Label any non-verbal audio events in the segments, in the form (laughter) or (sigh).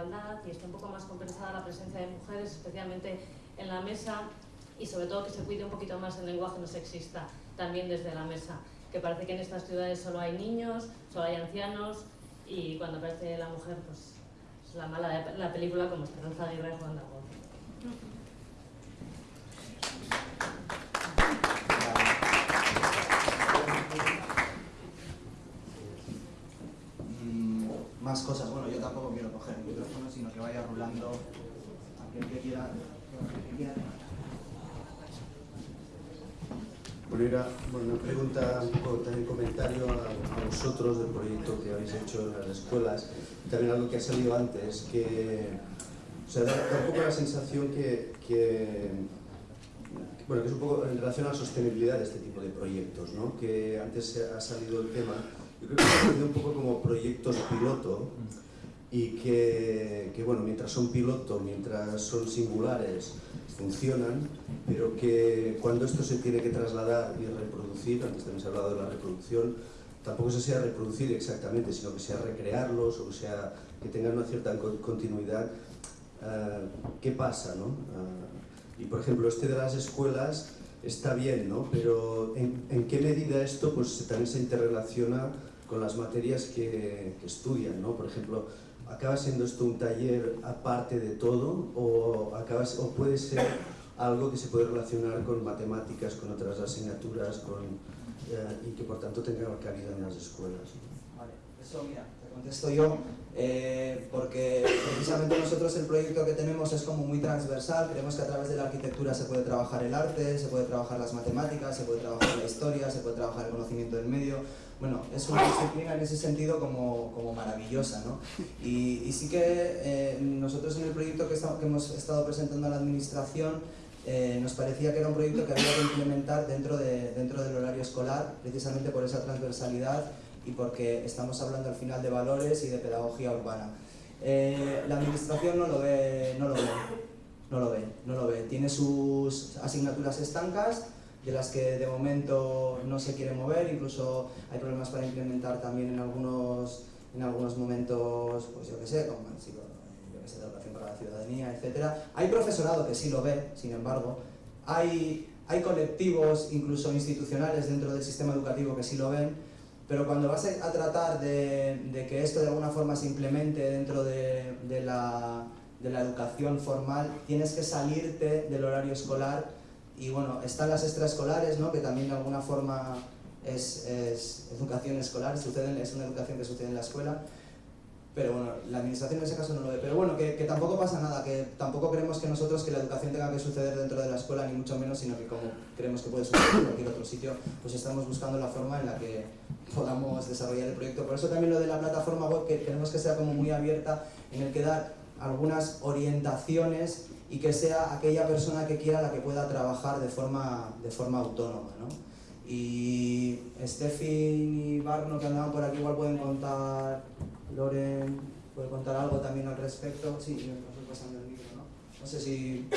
igualdad y esté un poco más compensada la presencia de mujeres, especialmente en la mesa y sobre todo que se cuide un poquito más el lenguaje no sexista también desde la mesa, que parece que en estas ciudades solo hay niños, solo hay ancianos y cuando aparece la mujer pues es la mala de la película como Esperanza Aguirre jugando a más cosas. Bueno, yo tampoco quiero coger el micrófono, sino que vaya rulando Bueno, era una pregunta, un poco también comentario a, vosotros del proyecto que habéis hecho en las escuelas. También algo que ha salido antes, que o sea, da, un poco la sensación que, bueno, que es un poco en relación a la sostenibilidad de este tipo de proyectos, ¿no? que antes ha salido el tema yo creo que se un poco como proyectos piloto y que, que, bueno, mientras son piloto, mientras son singulares, funcionan, pero que cuando esto se tiene que trasladar y reproducir, antes también se ha hablado de la reproducción, tampoco se sea reproducir exactamente, sino que sea recrearlos o sea que tengan una cierta continuidad. Uh, ¿Qué pasa? No? Uh, y por ejemplo, este de las escuelas está bien, ¿no? pero ¿en, ¿en, qué medida esto pues, también se interrelaciona con las materias que, que estudian? ¿no? Por ejemplo, ¿acaba siendo esto un taller aparte de todo o, acaba, o puede ser algo que se puede relacionar con matemáticas, con otras asignaturas con, eh, y que por tanto tenga cabida en las escuelas? Vale, eso mira, contesto yo, eh, porque precisamente nosotros el proyecto que tenemos es como muy transversal, creemos que a través de la arquitectura se puede trabajar el arte, se puede trabajar las matemáticas, se puede trabajar la historia, se puede trabajar el conocimiento del medio, bueno, es una disciplina en ese sentido como, como maravillosa, ¿no? Y, y sí que eh, nosotros en el proyecto que, que, hemos estado presentando a la administración eh, nos parecía que era un proyecto que había que implementar dentro, de, dentro del horario escolar, precisamente por esa transversalidad y porque estamos hablando al final de valores y de pedagogía urbana. Eh, la administración no lo ve, no lo ve, no lo ve, no lo ve. Tiene sus asignaturas estancas de las que de momento no se quiere mover, incluso hay problemas para implementar también en algunos, en algunos momentos, pues yo qué sé, como yo que sé, de educación para la ciudadanía, etc. Hay profesorado que sí lo ve, sin embargo, hay, hay colectivos, incluso institucionales dentro del sistema educativo que sí lo ven, pero cuando vas a tratar de, que esto de alguna forma se implemente dentro de, la, educación formal, tienes que salirte del horario escolar y bueno, están las extraescolares, ¿no? que también de alguna forma es, educación escolar, sucede, es una educación que sucede en la escuela, pero bueno, la administración en ese caso no lo ve. Pero bueno, que, tampoco pasa nada, que tampoco creemos que nosotros que la educación tenga que suceder dentro de la escuela, ni mucho menos, sino que como creemos que puede suceder en cualquier otro sitio, pues estamos buscando la forma en la que podamos desarrollar el proyecto. Por eso también lo de la plataforma web, que queremos que sea como muy abierta, en el que dar algunas orientaciones y que sea aquella persona que quiera la que pueda trabajar de forma, de forma autónoma. ¿no? Y Steffi y Barno que andaban por aquí igual pueden contar Loren puede contar algo también al respecto. Sí, me estoy pasando el micro, ¿no? No sé si...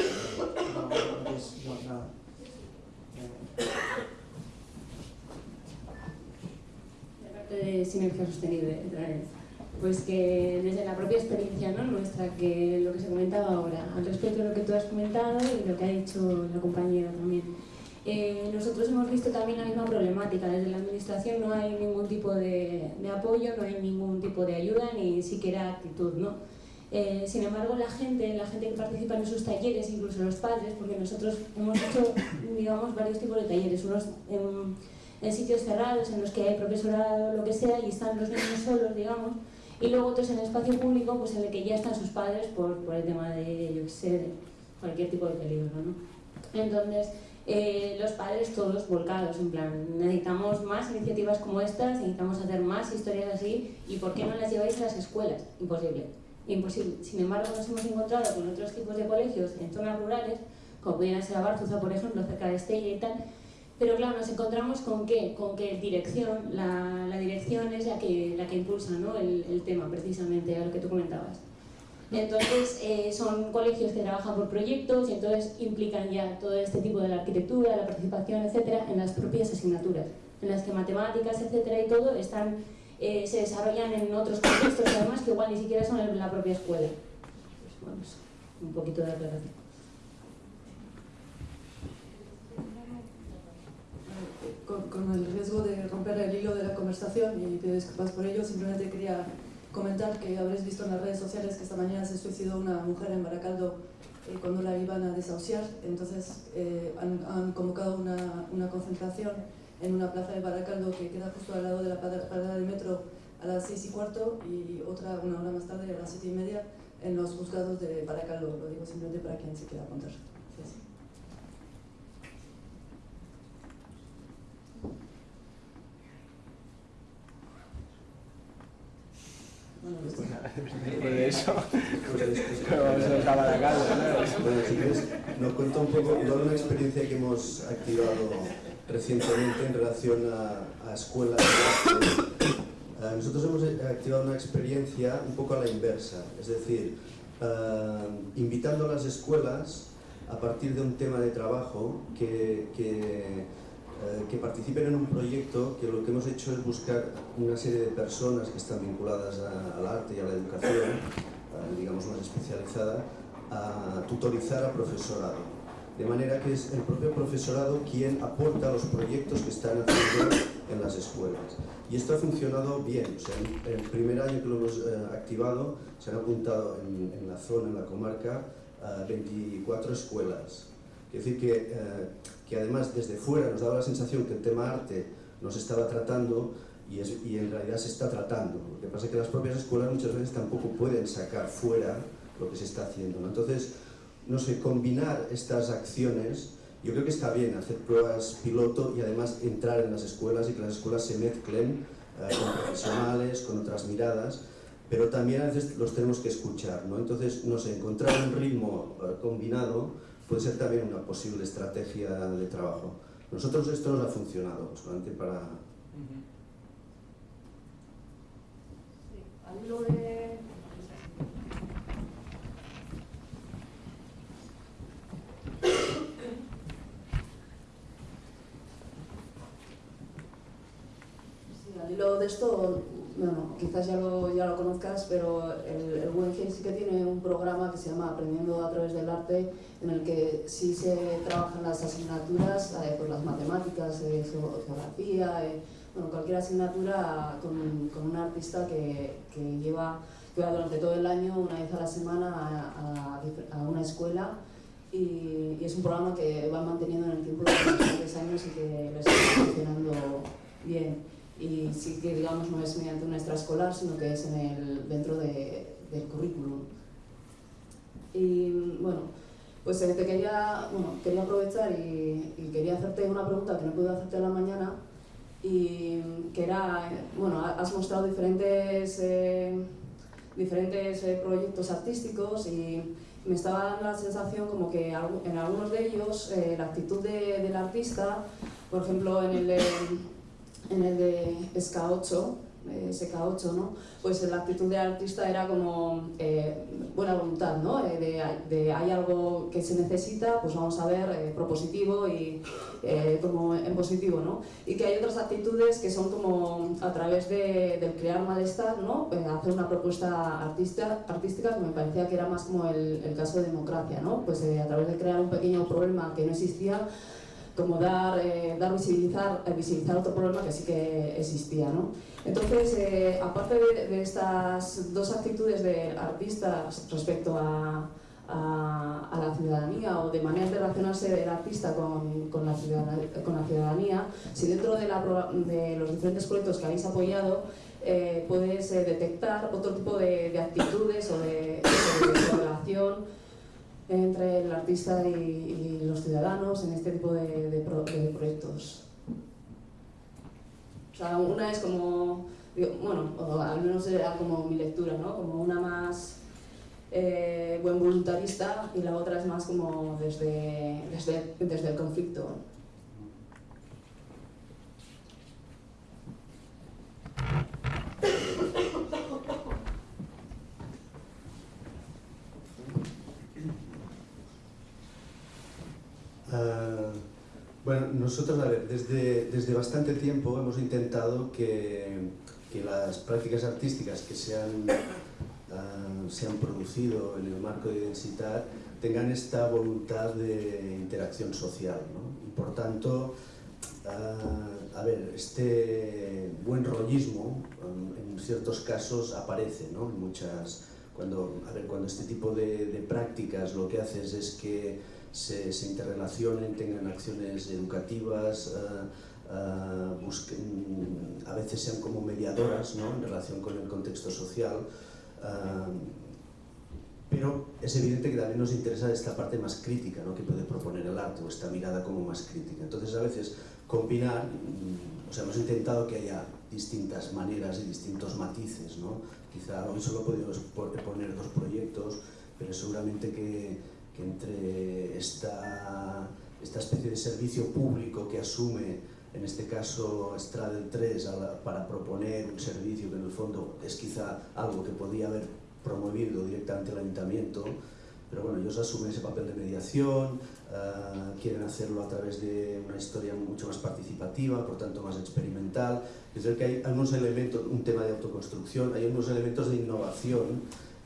No, no, nada. De de sinergia sostenible, pues que desde la propia experiencia ¿no? nuestra, que lo que se comentaba ahora, al respecto de lo que tú has comentado y lo que ha dicho la compañera también, eh, nosotros hemos visto también la misma problemática, desde la administración no hay ningún tipo de, apoyo, no hay ningún tipo de ayuda, ni siquiera actitud, ¿no? Eh, sin embargo, la gente, la gente que participa en esos talleres, incluso los padres, porque nosotros hemos hecho, digamos, varios tipos de talleres, unos en, sitios cerrados, en los que hay profesorado, lo que sea, y están los niños solos, digamos, y luego otros en espacio público, pues en el que ya están sus padres por, por el tema de, yo sé, cualquier tipo de peligro, ¿no? Entonces, eh, los padres todos volcados, en plan, necesitamos más iniciativas como estas, necesitamos hacer más historias así, ¿y por qué no las lleváis a las escuelas? Imposible, imposible. Sin embargo, nos hemos encontrado con otros tipos de colegios en zonas rurales, como pudieran ser Abarzuza, por ejemplo, cerca de Estella y tal, pero claro, nos encontramos con qué, con qué dirección, la, la dirección es la que, la que impulsa ¿no? el, el tema, precisamente, a lo que tú comentabas. Entonces eh, son colegios que trabajan por proyectos y entonces implican ya todo este tipo de la arquitectura, la participación, etcétera, en las propias asignaturas, en las que matemáticas, etcétera y todo están, eh, se desarrollan en otros contextos además que igual ni siquiera son en la propia escuela. bueno, eso, un poquito de aclaración. Con, el riesgo de romper el hilo de la conversación y pido disculpas por ello, simplemente quería comentar que habréis visto en las redes sociales que esta mañana se suicidó una mujer en Baracaldo eh, cuando la iban a desahuciar, entonces eh, han, han, convocado una, una, concentración en una plaza de Baracaldo que queda justo al lado de la parada del metro a las seis y cuarto y otra una hora más tarde a las siete y media en los juzgados de Baracaldo, lo digo simplemente para quien se quiera apuntar. Gracias. Bueno, después de eso, (laughs) (laughs) vamos a acabar la casa. Bueno, si quieres, nos cuenta un poco toda una experiencia que hemos activado recientemente en relación a, a escuelas. Uh, nosotros hemos activado una experiencia un poco a la inversa, es decir, uh, invitando a las escuelas a partir de un tema de trabajo que, que Eh, que participen en un proyecto que lo que hemos hecho es buscar una serie de personas que están vinculadas al arte y a la educación, eh, digamos más especializada, a tutorizar a profesorado. De manera que es el propio profesorado quien aporta los proyectos que están haciendo en las escuelas. Y esto ha funcionado bien. O sea, en el primer año que lo hemos eh, activado, se han apuntado en, en, la zona, en la comarca, eh, 24 escuelas. Es decir, que eh, que además desde fuera nos daba la sensación que el tema arte nos estaba tratando y, en realidad se está tratando. Lo que pasa es que las propias escuelas muchas veces tampoco pueden sacar fuera lo que se está haciendo. Entonces, no sé, combinar estas acciones, yo creo que está bien hacer pruebas piloto y además entrar en las escuelas y que las escuelas se mezclen eh, con profesionales, con otras miradas, pero también a veces los tenemos que escuchar. ¿no? Entonces, no sé, encontrar un ritmo eh, combinado puede ser también una posible estrategia de trabajo. Nosotros esto nos ha funcionado, solamente para... Sí, al hilo de... Sí, al hilo de esto, bueno, quizás ya lo, ya lo conozcas, pero el, el Guggenheim sí que tiene un programa que se llama Aprendiendo a través del arte, en el que sí se trabajan las asignaturas, eh, pues las matemáticas, eh, geografía, eh, bueno, cualquier asignatura con, con un artista que, que, lleva, que va durante todo el año, una vez a la semana, a, una escuela. Y, es un programa que va manteniendo en el tiempo durante tres años y que les está funcionando bien y sí que digamos no es mediante una extraescolar sino que es en el, dentro de, del currículum. Y bueno pues eh, te quería, bueno, quería aprovechar y, y, quería hacerte una pregunta que no pude hacerte a la mañana y que era, bueno, has mostrado diferentes, eh, diferentes eh, proyectos artísticos y me estaba dando la sensación como que en algunos de ellos eh, la actitud de, del artista, por ejemplo en el en el de SK8, eh, SK8, ¿no? pues la actitud del artista era como eh, buena voluntad, ¿no? Eh, de, de, hay algo que se necesita, pues vamos a ver, eh, propositivo y eh, como en positivo, ¿no? Y que hay otras actitudes que son como a través de, del crear malestar, ¿no? Pues hacer una propuesta artista, artística que me parecía que era más como el, el caso de democracia, ¿no? Pues a través de crear un pequeño problema que no existía, como dar, eh, dar visibilizar, eh, visibilizar otro problema que sí que existía. ¿no? Entonces, eh, aparte de, de, estas dos actitudes de artistas respecto a, a, a, la ciudadanía o de maneras de relacionarse del artista con, con, la, ciudadanía, con la ciudadanía, si dentro de, la, de los diferentes proyectos que habéis apoyado eh, puedes detectar otro tipo de, de actitudes o de, de entre el artista y, y, los ciudadanos en este tipo de, de, pro, de, proyectos. O sea, una es como, bueno, o al menos era como mi lectura, ¿no? Como una más eh, buen voluntarista y la otra es más como desde, desde, desde el conflicto. Uh, bueno, nosotros, a ver, desde, desde bastante tiempo hemos intentado que, que las prácticas artísticas que sean uh, se han producido en el marco de densidad tengan esta voluntad de interacción social. ¿no? Y por tanto, uh, a ver, este buen rollismo um, en ciertos casos aparece, ¿no? En muchas, cuando, a ver, cuando este tipo de, de prácticas lo que haces es que se, se interrelacionen, tengan acciones educativas, uh, busquen, a veces sean como mediadoras ¿no? en relación con el contexto social, uh, pero es evidente que también nos interesa esta parte más crítica ¿no? que puede proponer el arte o esta mirada como más crítica. Entonces a veces combinar, mm, o sea, hemos intentado que haya distintas maneras y distintos matices, ¿no? quizá hoy solo podemos poner dos proyectos, pero seguramente que, que entre esta, esta especie de servicio público que asume en este caso Stradel 3 para proponer un servicio que en el fondo es quizá algo que podía haber promovido directamente el ayuntamiento, pero bueno, ellos asumen ese papel de mediación, uh, quieren hacerlo a través de una historia mucho más participativa, por tanto más experimental. Es decir, que hay algunos elementos, un tema de autoconstrucción, hay unos elementos de innovación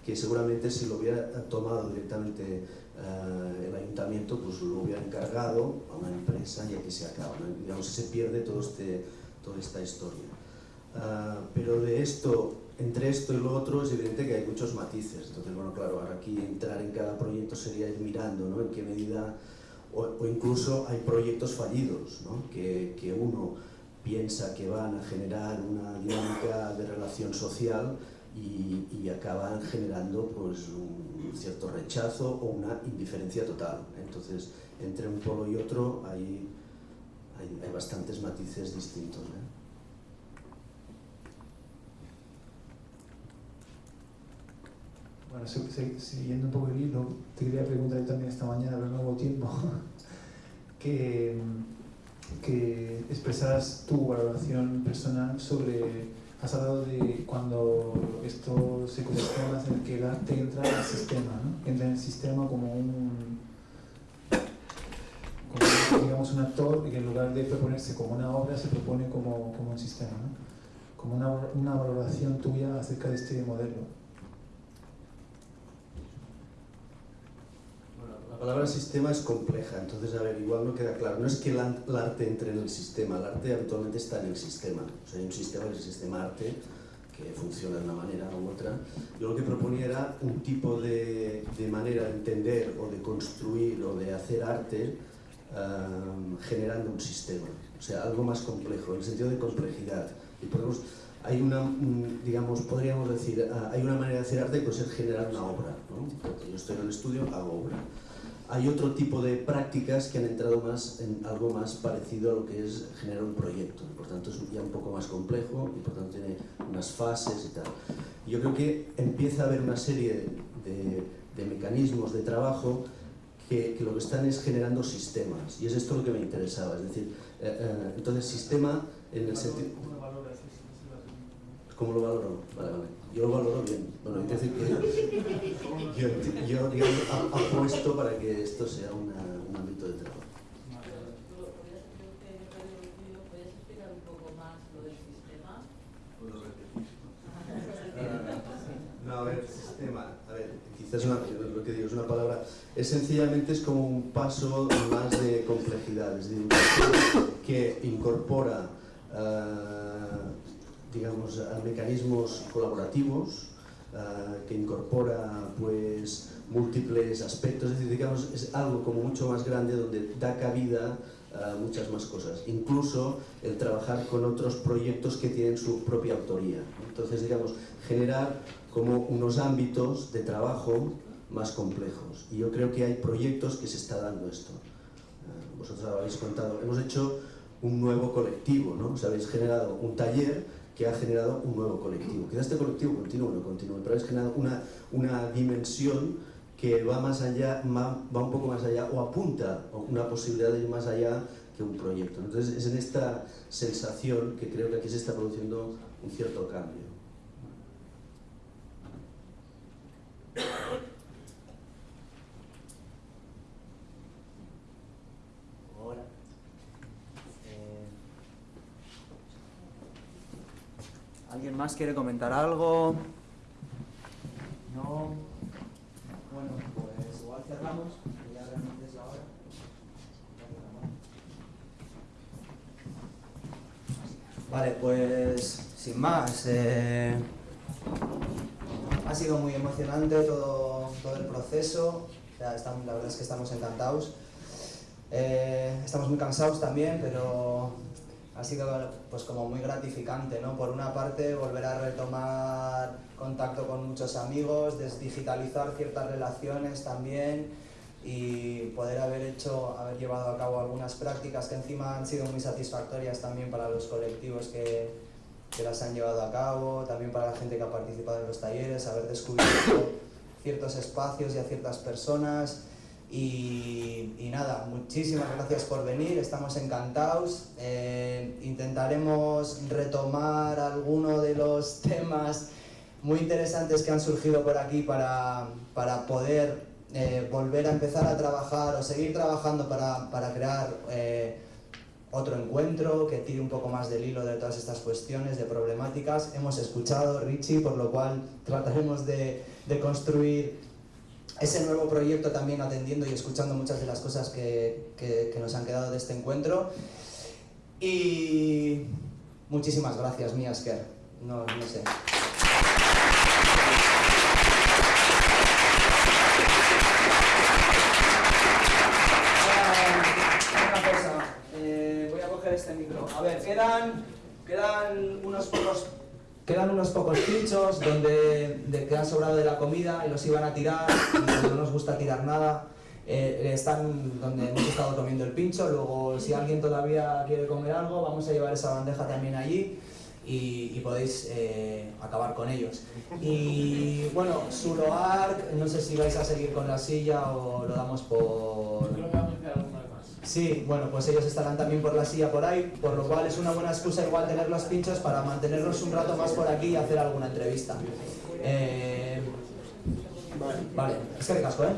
que seguramente si lo hubiera tomado directamente uh, el ayuntamiento, pues lo hubiera encargado a una empresa y aquí se acaba. ¿no? Digamos, se pierde todo este, toda esta historia. Uh, pero de esto entre esto y lo otro es evidente que hay muchos matices. Entonces, bueno, claro, ahora aquí entrar en cada proyecto sería ir mirando ¿no? en qué medida, o, o incluso hay proyectos fallidos, ¿no? que, que uno piensa que van a generar una dinámica de relación social y, acaban generando pues, un cierto rechazo o una indiferencia total. Entonces, entre un polo y otro hay, hay, hay bastantes matices distintos. ¿eh? Bueno, siguiendo un poco el hilo, te quería preguntar también esta mañana, pero no hubo tiempo, (laughs) que, que expresaras tu valoración personal sobre, has hablado de cuando esto se cuestiona en el que el arte entra en el sistema, ¿no? entra en el sistema como un, digamos, un actor y que en lugar de proponerse como una obra se propone como, como un sistema, ¿no? como una, una valoración tuya acerca de este modelo. La palabra sistema es compleja, entonces, a ver, igual no queda claro. No es que el arte entre en el sistema, el arte habitualmente está en el sistema. O sea, hay un sistema que es el sistema arte, que funciona de una manera u otra. Yo lo que proponía era un tipo de, de manera de entender o de construir o de hacer arte um, generando un sistema. O sea, algo más complejo, en el sentido de complejidad. Y podemos, hay una, digamos, podríamos decir, uh, hay una manera de hacer arte que puede ser generar una obra. ¿no? Yo estoy en el estudio, hago obra hay otro tipo de prácticas que han entrado más en algo más parecido a lo que es generar un proyecto. Por tanto, es ya un poco más complejo y por tanto tiene unas fases y tal. Yo creo que empieza a haber una serie de, de mecanismos de trabajo que, que, lo que están es generando sistemas. Y es esto lo que me interesaba. Es decir, eh, eh, entonces sistema en el sentido... ¿Cómo lo valoro? Vale, vale. Yo lo valoro bien. Bueno, es decir que yo, yo apuesto para que esto sea un ámbito de trabajo. No, a ver, sistema, a ver, quizás una, lo que digo es una palabra, es sencillamente es como un paso más de complejidad, es decir, que incorpora uh, digamos, mecanismos colaborativos uh, que incorpora pues múltiples aspectos, es decir, digamos, es algo como mucho más grande donde da cabida a muchas más cosas, incluso el trabajar con otros proyectos que tienen su propia autoría. Entonces, digamos, generar como unos ámbitos de trabajo más complejos. Y yo creo que hay proyectos que se está dando esto. Uh, vosotros habéis contado, hemos hecho un nuevo colectivo, ¿no? O sea, habéis generado un taller que ha generado un nuevo colectivo. Quizás este colectivo continúe no continúe, pero ha generado una, una dimensión que va más allá, va, un poco más allá o apunta a una posibilidad de ir más allá que un proyecto. Entonces es en esta sensación que creo que aquí se está produciendo un cierto cambio. ¿Alguien quiere comentar algo? No. cerramos, que ya realmente es la hora. Vale, pues sin más, eh, ha sido muy emocionante todo, todo el proceso, la verdad es que estamos encantados. Eh, estamos muy cansados también, pero ha sido pues como muy gratificante, ¿no? Por una parte, volver a retomar contacto con muchos amigos, desdigitalizar ciertas relaciones también y poder haber hecho, haber llevado a cabo algunas prácticas que encima han sido muy satisfactorias también para los colectivos que, que las han llevado a cabo, también para la gente que ha participado en los talleres, haber descubierto ciertos espacios y a ciertas personas y, y, nada, muchísimas gracias por venir, estamos encantados. Eh, intentaremos retomar alguno de los (laughs) temas muy interesantes que han surgido por aquí para, para poder eh, volver a empezar a trabajar o seguir trabajando para, para crear eh, otro encuentro que tire un poco más del hilo de todas estas cuestiones, de problemáticas. Hemos escuchado, Richie, por lo cual trataremos de, de construir ese nuevo proyecto también atendiendo y escuchando muchas de las cosas que, que, nos han quedado de este encuentro. Y muchísimas gracias, Miasker. No, no sé. Una cosa, eh, voy a coger este micro. A ver, quedan, quedan unos pocos Quedan unos pocos pinchos donde de, han sobrado de la comida y los iban a tirar, no nos gusta tirar nada. Eh, están donde hemos estado comiendo el pincho, luego si alguien todavía quiere comer algo, vamos a llevar esa bandeja también allí y, podéis eh, acabar con ellos. Y bueno, Suloark, no sé si vais a seguir con la silla o lo damos por... Sí, bueno, pues ellos estarán también por la silla por ahí, por lo cual es una buena excusa igual tener los pinchos para mantenerlos un rato más por aquí y hacer alguna entrevista. Eh, vale, es que casco, ¿eh?